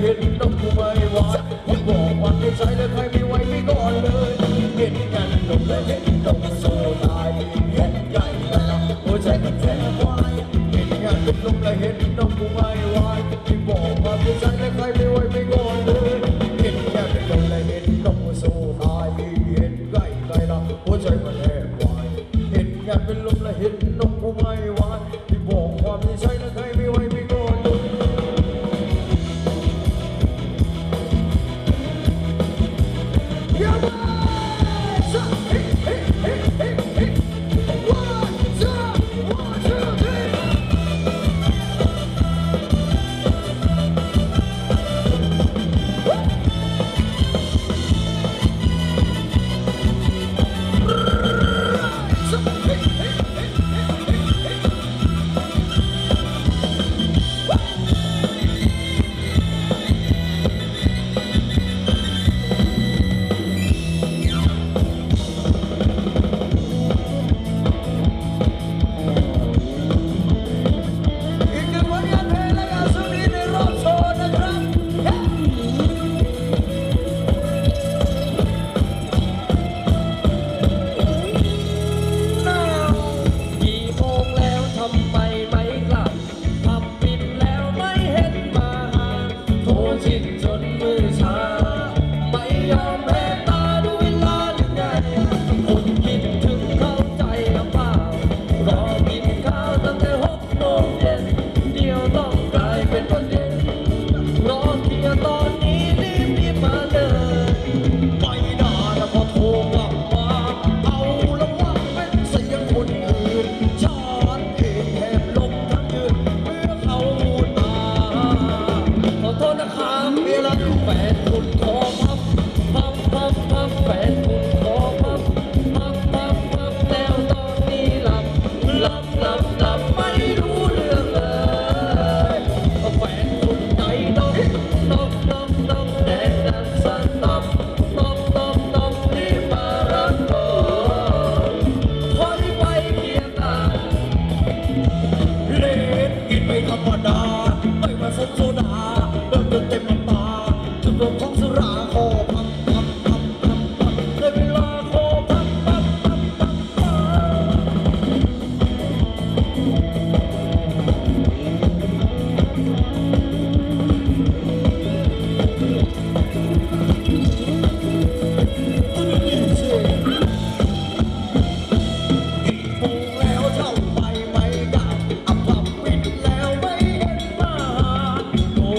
เห็นต้องกูไม่วางบอกว่าให้แล้ใครไม่ไหวไม่ก่อนเลยเห็นกันตรงและเห็นตรงสู้ตายเห็นใหญ่แล้วโอ้ใจกัแทนวายเห็นงานเป็นลละเห็นต้องไม่วางบอกว่าให้แล้ใครไม่ไหวไม่ก่อนเลยเห็นกันเป็นลมและเห็นต้องกูสู้ตายเห็นใหญ่แล้วโอ้ใช้กันแทนควายเห็นกันเป็นลมและเห็นต้องกูไม่วาง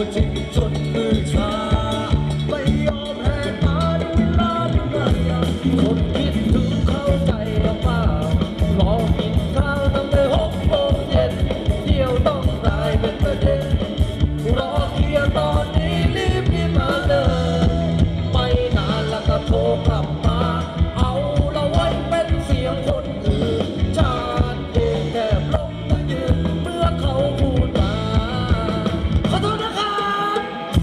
军尊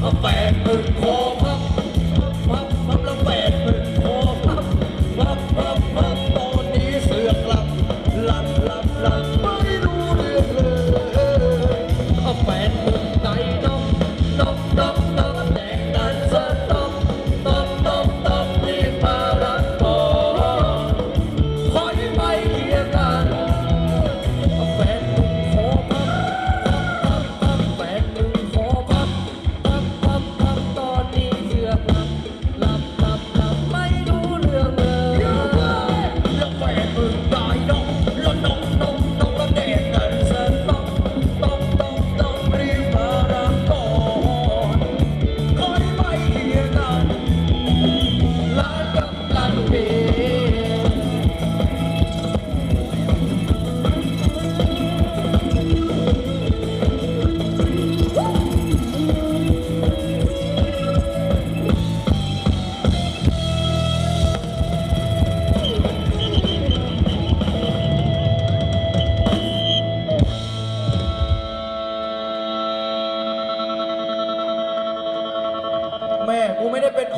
a bad.